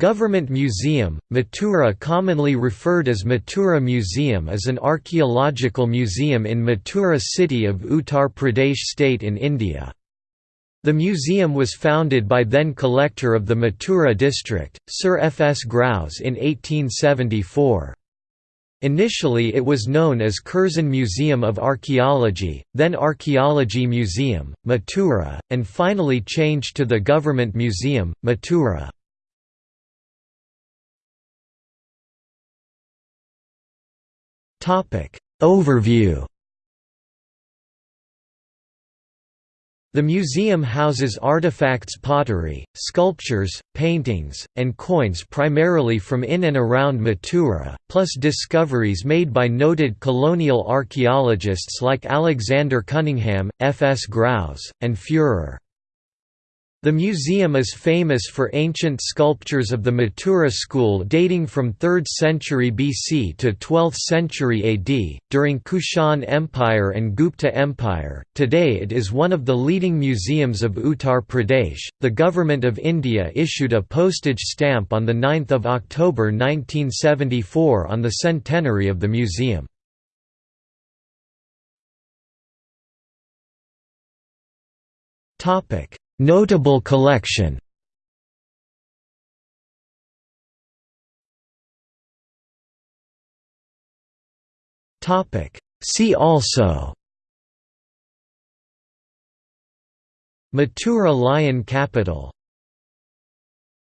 Government Museum, Mathura commonly referred as Mathura Museum is an archaeological museum in Mathura city of Uttar Pradesh state in India. The museum was founded by then collector of the Mathura district, Sir F. S. Grouse in 1874. Initially it was known as Curzon Museum of Archaeology, then Archaeology Museum, Mathura, and finally changed to the Government Museum, Mathura. Overview The museum houses artifacts pottery, sculptures, paintings, and coins primarily from in and around Mathura, plus discoveries made by noted colonial archaeologists like Alexander Cunningham, F. S. Grouse, and Führer. The museum is famous for ancient sculptures of the Mathura school dating from 3rd century BC to 12th century AD, during Kushan Empire and Gupta Empire. Today it is one of the leading museums of Uttar Pradesh. The Government of India issued a postage stamp on 9 October 1974 on the centenary of the museum. Topic Notable collection. Topic. See also. Mathura Lion Capital